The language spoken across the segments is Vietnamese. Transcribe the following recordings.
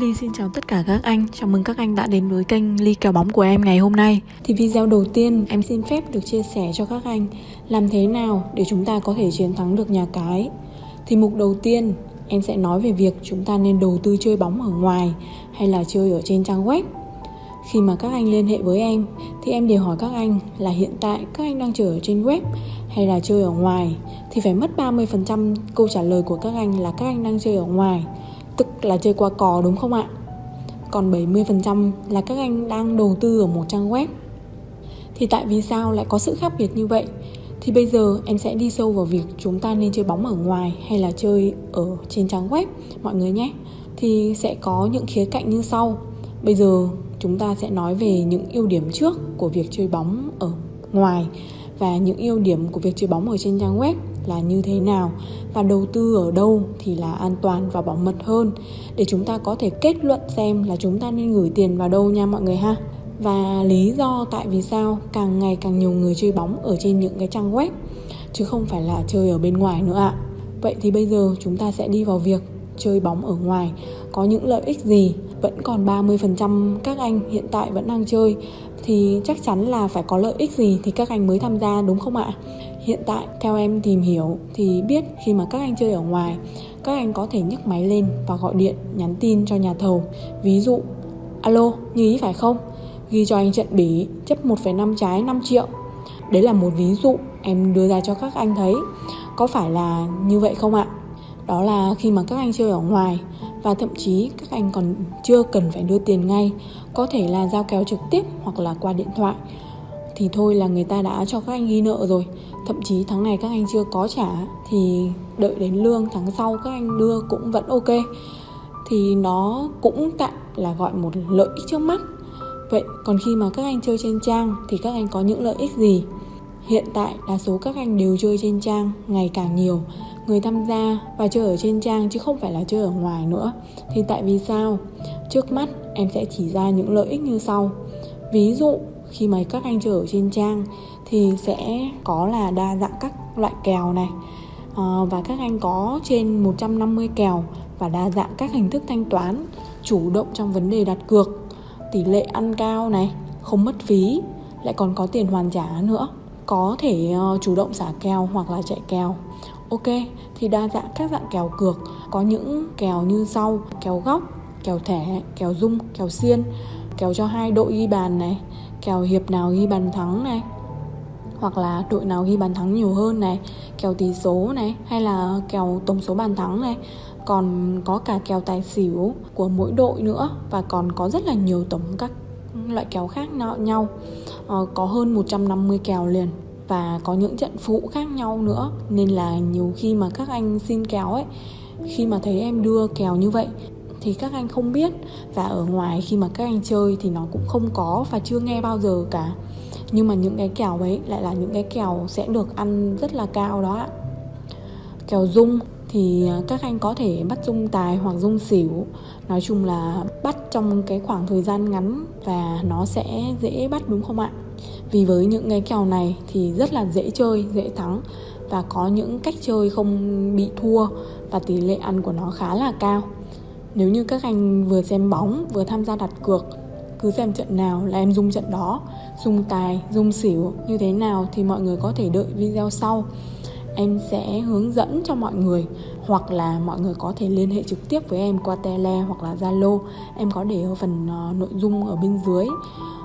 Ly xin chào tất cả các anh, chào mừng các anh đã đến với kênh Ly kèo bóng của em ngày hôm nay. Thì video đầu tiên em xin phép được chia sẻ cho các anh Làm thế nào để chúng ta có thể chiến thắng được nhà cái. Thì mục đầu tiên em sẽ nói về việc chúng ta nên đầu tư chơi bóng ở ngoài hay là chơi ở trên trang web. Khi mà các anh liên hệ với em thì em đều hỏi các anh là hiện tại các anh đang chơi ở trên web hay là chơi ở ngoài. Thì phải mất 30% câu trả lời của các anh là các anh đang chơi ở ngoài tức là chơi qua cò, đúng không ạ? Còn 70% là các anh đang đầu tư ở một trang web. Thì tại vì sao lại có sự khác biệt như vậy? Thì bây giờ em sẽ đi sâu vào việc chúng ta nên chơi bóng ở ngoài hay là chơi ở trên trang web, mọi người nhé. Thì sẽ có những khía cạnh như sau. Bây giờ chúng ta sẽ nói về những ưu điểm trước của việc chơi bóng ở ngoài và những ưu điểm của việc chơi bóng ở trên trang web là như thế nào và đầu tư ở đâu thì là an toàn và bảo mật hơn. Để chúng ta có thể kết luận xem là chúng ta nên gửi tiền vào đâu nha mọi người ha. Và lý do tại vì sao càng ngày càng nhiều người chơi bóng ở trên những cái trang web, chứ không phải là chơi ở bên ngoài nữa ạ. Vậy thì bây giờ chúng ta sẽ đi vào việc chơi bóng ở ngoài. Có những lợi ích gì? Vẫn còn 30% các anh hiện tại vẫn đang chơi, thì chắc chắn là phải có lợi ích gì thì các anh mới tham gia, đúng không ạ? Hiện tại theo em tìm hiểu thì biết khi mà các anh chơi ở ngoài các anh có thể nhấc máy lên và gọi điện nhắn tin cho nhà thầu. Ví dụ alo như ý phải không? Ghi cho anh trận bỉ chấp 1,5 trái 5 triệu. Đấy là một ví dụ em đưa ra cho các anh thấy. Có phải là như vậy không ạ? Đó là khi mà các anh chơi ở ngoài và thậm chí các anh còn chưa cần phải đưa tiền ngay có thể là giao kèo trực tiếp hoặc là qua điện thoại thì thôi là người ta đã cho các anh ghi nợ rồi thậm chí tháng này các anh chưa có trả thì đợi đến lương tháng sau các anh đưa cũng vẫn ok. Thì nó cũng tạm là gọi một lợi ích trước mắt. Vậy còn khi mà các anh chơi trên trang thì các anh có những lợi ích gì? Hiện tại đa số các anh đều chơi trên trang ngày càng nhiều. Người tham gia và chơi ở trên trang chứ không phải là chơi ở ngoài nữa. Thì tại vì sao? Trước mắt em sẽ chỉ ra những lợi ích như sau. Ví dụ khi mà các anh chơi ở trên trang thì sẽ có là đa dạng các loại kèo này. À, và các anh có trên 150 kèo và đa dạng các hình thức thanh toán chủ động trong vấn đề đặt cược. Tỷ lệ ăn cao này không mất phí lại còn có tiền hoàn trả nữa. Có thể ờ, chủ động xả kèo hoặc là chạy kèo. Ok, thì đa dạng các dạng kèo cược. Có những kèo như sau Kèo góc, kèo thẻ, kèo dung, kèo xiên Kèo cho hai đội ghi bàn này. Kèo hiệp nào ghi bàn thắng này? Hoặc là đội nào ghi bàn thắng nhiều hơn này? Kèo tỷ số này? Hay là kèo tổng số bàn thắng này? Còn có cả kèo tài xỉu của mỗi đội nữa và còn có rất là nhiều tổng các loại kèo khác nhau. Ờ, có hơn 150 kèo liền và có những trận phụ khác nhau nữa. Nên là nhiều khi mà các anh xin kèo ấy khi mà thấy em đưa kèo như vậy thì các anh không biết. Và ở ngoài khi mà các anh chơi thì nó cũng không có và chưa nghe bao giờ cả. Nhưng mà những cái kèo ấy lại là những cái kèo sẽ được ăn rất là cao đó ạ. Kèo dung thì à, các anh có thể bắt dung tài hoặc dung xỉu. Nói chung là bắt trong cái khoảng thời gian ngắn và nó sẽ dễ bắt, đúng không ạ? Vì với những cái kèo này thì rất là dễ chơi, dễ thắng. Và có những cách chơi không bị thua và tỷ lệ ăn của nó khá là cao nếu như các anh vừa xem bóng vừa tham gia đặt cược cứ xem trận nào là em dung trận đó. Dung tài dung xỉu như thế nào thì mọi người có thể đợi video sau. Em sẽ hướng dẫn cho mọi người hoặc là mọi người có thể liên hệ trực tiếp với em qua tele hoặc là zalo. Em có để ở phần uh, nội dung ở bên dưới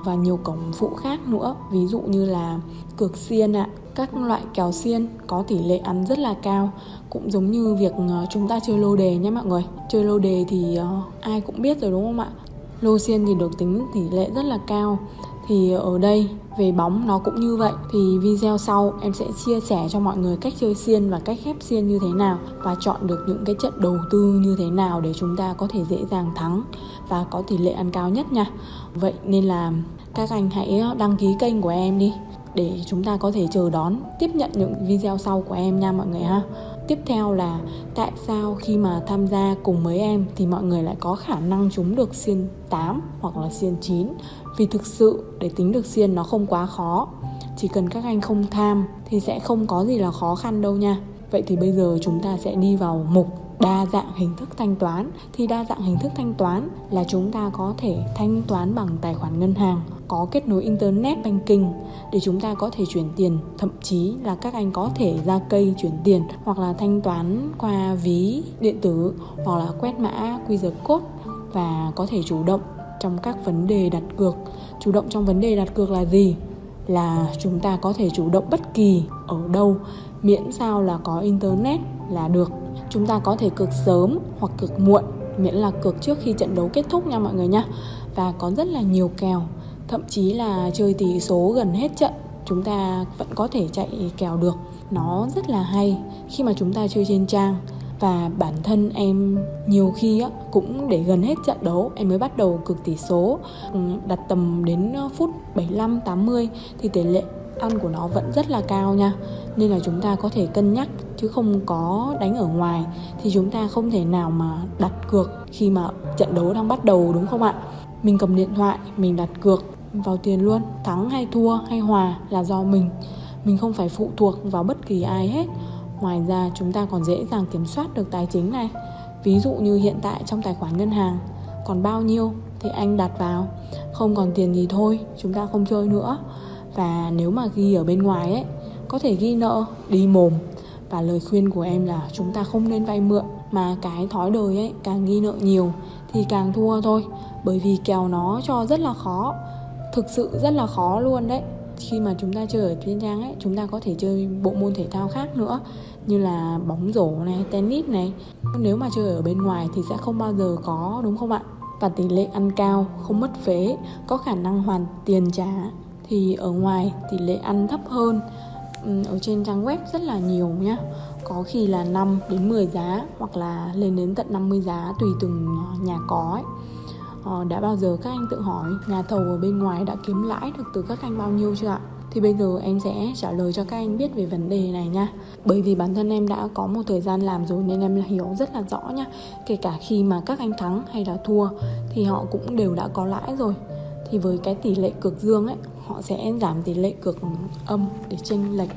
và nhiều cổng phụ khác nữa. Ví dụ như là cược xiên ạ. Các loại kèo xiên có tỷ lệ ăn rất là cao. Cũng giống như việc ờ, chúng ta chơi lô đề nhé mọi người. Chơi lô đề thì ờ, ai cũng biết rồi đúng không ạ? Lô xiên thì được tính tỷ lệ rất là cao thì ở đây, về bóng nó cũng như vậy. Thì video sau em sẽ chia sẻ cho mọi người cách chơi xiên và cách khép xiên như thế nào và chọn được những cái trận đầu tư như thế nào để chúng ta có thể dễ dàng thắng và có tỷ lệ ăn cao nhất nha. Vậy nên là các anh hãy đăng ký kênh của em đi để chúng ta có thể chờ đón, tiếp nhận những video sau của em nha mọi người ha tiếp theo là tại sao khi mà tham gia cùng mấy em thì mọi người lại có khả năng trúng được xiên 8 hoặc là xiên 9 vì thực sự để tính được xiên nó không quá khó. Chỉ cần các anh không tham thì sẽ không có gì là khó khăn đâu nha. Vậy thì bây giờ chúng ta sẽ đi vào mục đa dạng hình thức thanh toán, thì đa dạng hình thức thanh toán là chúng ta có thể thanh toán bằng tài khoản ngân hàng, có kết nối internet banking để chúng ta có thể chuyển tiền. Thậm chí là các anh có thể ra cây chuyển tiền hoặc là thanh toán qua ví điện tử hoặc là quét mã QR code và có thể chủ động trong các vấn đề đặt cược. Chủ động trong vấn đề đặt cược là gì? Là chúng ta có thể chủ động bất kỳ ở đâu, miễn sao là có internet là được chúng ta có thể cược sớm hoặc cược muộn miễn là cược trước khi trận đấu kết thúc nha mọi người nha. Và có rất là nhiều kèo thậm chí là chơi tỷ số gần hết trận chúng ta vẫn có thể chạy kèo được. Nó rất là hay khi mà chúng ta chơi trên trang. Và bản thân em nhiều khi á, cũng để gần hết trận đấu em mới bắt đầu cực tỷ số. Ừ, đặt tầm đến ờ, phút 75 80 thì tỷ lệ ăn của nó vẫn rất là cao nha. Nên là chúng ta có thể cân nhắc, chứ không có đánh ở ngoài, thì chúng ta không thể nào mà đặt cược khi mà trận đấu đang bắt đầu, đúng không ạ? Mình cầm điện thoại, mình đặt cược vào tiền luôn. Thắng hay thua hay hòa là do mình. Mình không phải phụ thuộc vào bất kỳ ai hết. Ngoài ra, chúng ta còn dễ dàng kiểm soát được tài chính này. Ví dụ như hiện tại trong tài khoản ngân hàng, còn bao nhiêu thì anh đặt vào. Không còn tiền thì thôi, chúng ta không chơi nữa và nếu mà ghi ở bên ngoài ấy, có thể ghi nợ, đi mồm. Và lời khuyên của em là chúng ta không nên vay mượn, mà cái thói đời ấy càng ghi nợ nhiều thì càng thua thôi. Bởi vì kèo nó cho rất là khó, thực sự rất là khó luôn đấy. Khi mà chúng ta chơi ở trên trang ấy, chúng ta có thể chơi bộ môn thể thao khác nữa, như là bóng rổ này, tennis này. Nếu mà chơi ở bên ngoài thì sẽ không bao giờ có, đúng không ạ? Và tỷ lệ ăn cao, không mất phế, có khả năng hoàn tiền trả thì ở ngoài tỷ lệ ăn thấp hơn ở trên trang web rất là nhiều nhá. Có khi là 5 đến 10 giá hoặc là lên đến tận 50 giá tùy từng ờ, nhà có ấy. Ờ, đã bao giờ các anh tự hỏi nhà thầu ở bên ngoài đã kiếm lãi được từ các anh bao nhiêu chưa ạ? Thì bây giờ em sẽ trả lời cho các anh biết về vấn đề này nha. Bởi vì bản thân em đã có một thời gian làm rồi nên em hiểu rất là rõ nha. Kể cả khi mà các anh thắng hay là thua thì họ cũng đều đã có lãi rồi. Thì với cái tỷ lệ cực dương ấy họ sẽ giảm tỷ lệ cực âm để chênh lệch.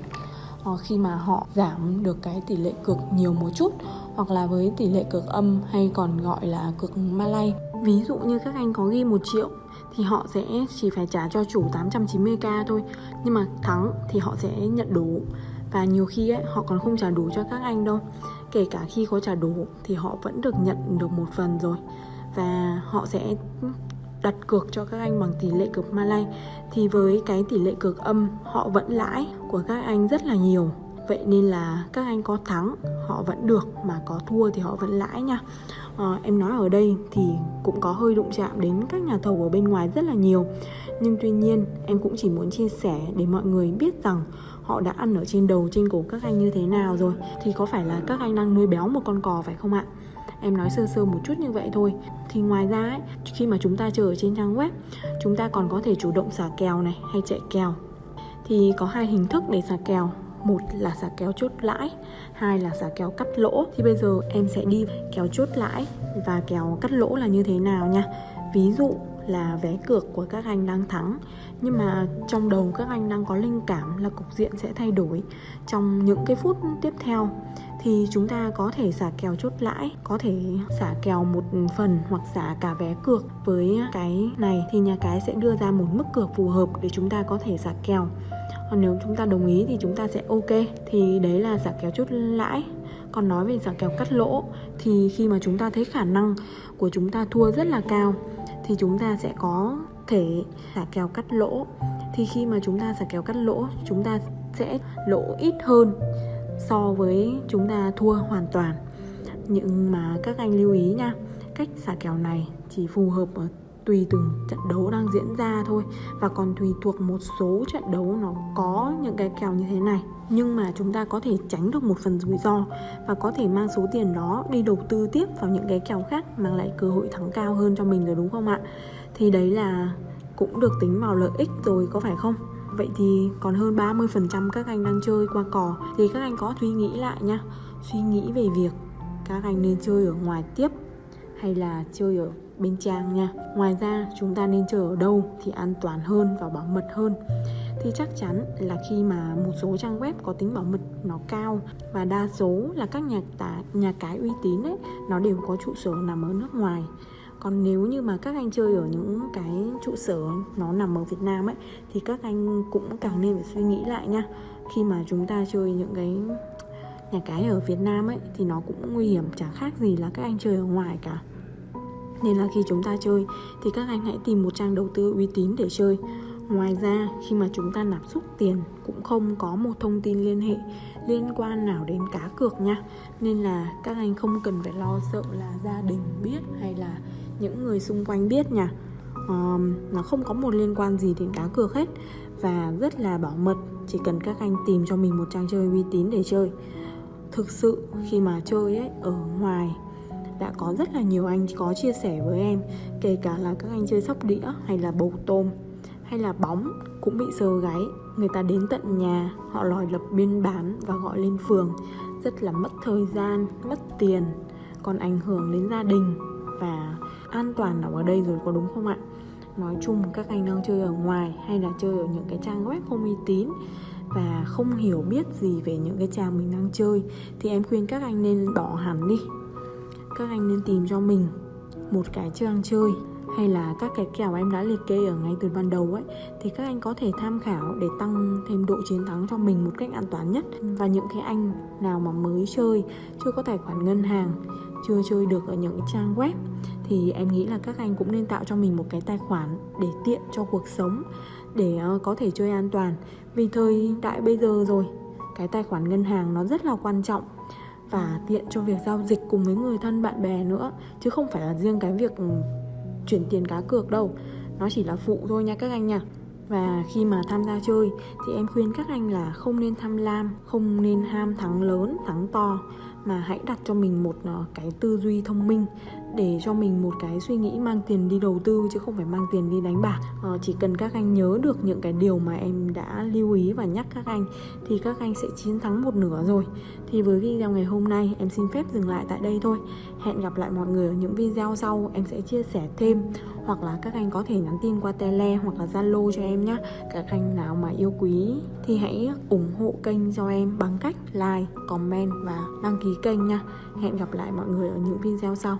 Ờ, khi mà họ giảm được cái tỷ lệ cực nhiều một chút hoặc là với tỷ lệ cực âm hay còn gọi là cực Malay. Ví dụ như các anh có ghi một triệu thì họ sẽ chỉ phải trả cho chủ 890k thôi nhưng mà thắng thì họ sẽ nhận đủ. Và nhiều khi ấy, họ còn không trả đủ cho các anh đâu. Kể cả khi có trả đủ thì họ vẫn được nhận được một phần rồi. Và họ sẽ đặt cược cho các anh bằng tỷ lệ cược Malay thì với cái tỷ lệ cược âm họ vẫn lãi của các anh rất là nhiều. Vậy nên là các anh có thắng họ vẫn được mà có thua thì họ vẫn lãi nha. À, em nói ở đây thì cũng có hơi đụng chạm đến các nhà thầu ở bên ngoài rất là nhiều. Nhưng tuy nhiên em cũng chỉ muốn chia sẻ để mọi người biết rằng họ đã ăn ở trên đầu trên cổ các anh như thế nào rồi. Thì có phải là các anh đang nuôi béo một con cò phải không ạ? Em nói sơ sơ một chút như vậy thôi. Thì ngoài ra ấy, khi mà chúng ta chờ ở trên trang web chúng ta còn có thể chủ động xả kèo này hay chạy kèo. Thì có hai hình thức để xả kèo. Một là xả kéo chốt lãi hai là xả kéo cắt lỗ. Thì bây giờ em sẽ đi kéo chốt lãi và kéo cắt lỗ là như thế nào nha. Ví dụ là vé cược của các anh đang thắng. Nhưng mà trong đầu các anh đang có linh cảm là cục diện sẽ thay đổi. Trong những cái phút tiếp theo thì chúng ta có thể xả kèo chốt lãi, có thể xả kèo một phần hoặc xả cả vé cược với cái này. Thì nhà cái sẽ đưa ra một mức cược phù hợp để chúng ta có thể xả kèo. Còn nếu chúng ta đồng ý thì chúng ta sẽ ok. Thì đấy là xả kèo chốt lãi. Còn nói về xả kèo cắt lỗ, thì khi mà chúng ta thấy khả năng của chúng ta thua rất là cao, thì chúng ta sẽ có thể xả kèo cắt lỗ. Thì khi mà chúng ta xả kèo cắt lỗ, chúng ta sẽ lỗ ít hơn so với chúng ta thua hoàn toàn. Nhưng mà các anh lưu ý nha, cách xả kèo này chỉ phù hợp ở tùy từng trận đấu đang diễn ra thôi, và còn tùy thuộc một số trận đấu nó có những cái kèo như thế này. Nhưng mà chúng ta có thể tránh được một phần rủi ro và có thể mang số tiền đó đi đầu tư tiếp vào những cái kèo khác, mang lại cơ hội thắng cao hơn cho mình rồi, đúng không ạ? Thì đấy là cũng được tính vào lợi ích rồi, có phải không? Vậy thì còn hơn 30% các anh đang chơi qua cò. Thì các anh có suy nghĩ lại nha Suy nghĩ về việc các anh nên chơi ở ngoài tiếp Hay là chơi ở bên trang nha. Ngoài ra chúng ta nên chơi ở đâu thì an toàn hơn và bảo mật hơn. Thì chắc chắn là khi mà một số trang web có tính bảo mật nó cao và đa số là các nhà tá, nhà cái uy tín ấy nó đều có trụ sở nằm ở nước ngoài còn nếu như mà các anh chơi ở những cái trụ sở nó nằm ở Việt Nam ấy, thì các anh cũng càng nên phải suy nghĩ lại nha. Khi mà chúng ta chơi những cái nhà cái ở Việt Nam ấy, thì nó cũng nguy hiểm chẳng khác gì là các anh chơi ở ngoài cả. Nên là khi chúng ta chơi, thì các anh hãy tìm một trang đầu tư uy tín để chơi. Ngoài ra, khi mà chúng ta nạp rút tiền, cũng không có một thông tin liên hệ, liên quan nào đến cá cược nha. Nên là các anh không cần phải lo sợ là gia đình biết hay là những người xung quanh biết nha. Um, nó không có một liên quan gì đến cá cược hết và rất là bảo mật chỉ cần các anh tìm cho mình một trang chơi uy tín để chơi. Thực sự khi mà chơi ấy ở ngoài đã có rất là nhiều anh có chia sẻ với em kể cả là các anh chơi sóc đĩa hay là bầu tôm hay là bóng cũng bị sờ gáy. Người ta đến tận nhà họ lòi lập biên bản và gọi lên phường. Rất là mất thời gian mất tiền còn ảnh hưởng đến gia đình và an toàn nào ở đây rồi có đúng không ạ? Nói chung các anh đang chơi ở ngoài hay là chơi ở những cái trang web không uy tín và không hiểu biết gì về những cái trang mình đang chơi thì em khuyên các anh nên bỏ hẳn đi. Các anh nên tìm cho mình một cái trang chơi hay là các cái kèo em đã liệt kê ở ngay từ ban đầu ấy, thì các anh có thể tham khảo để tăng thêm độ chiến thắng cho mình một cách an toàn nhất. Và những cái anh nào mà mới chơi, chưa có tài khoản ngân hàng, chưa chơi được ở những trang web, thì em nghĩ là các anh cũng nên tạo cho mình một cái tài khoản để tiện cho cuộc sống, để ờ, có thể chơi an toàn. Vì thời đại bây giờ rồi, cái tài khoản ngân hàng nó rất là quan trọng và tiện cho việc giao dịch cùng với người thân bạn bè nữa, chứ không phải là riêng cái việc ừ, chuyển tiền cá cược đâu. Nó chỉ là phụ thôi nha các anh nha. Và khi mà tham gia chơi thì em khuyên các anh là không nên tham lam, không nên ham thắng lớn, thắng to, mà hãy đặt cho mình một ờ, cái tư duy thông minh để cho mình một cái suy nghĩ mang tiền đi đầu tư chứ không phải mang tiền đi đánh bạc. À, chỉ cần các anh nhớ được những cái điều mà em đã lưu ý và nhắc các anh thì các anh sẽ chiến thắng một nửa rồi. Thì với video ngày hôm nay em xin phép dừng lại tại đây thôi. Hẹn gặp lại mọi người ở những video sau. Em sẽ chia sẻ thêm. Hoặc là các anh có thể nhắn tin qua tele hoặc là zalo cho em nhé các anh nào mà yêu quý thì hãy ủng hộ kênh cho em bằng cách like comment và đăng ký kênh nha hẹn gặp lại mọi người ở những video sau.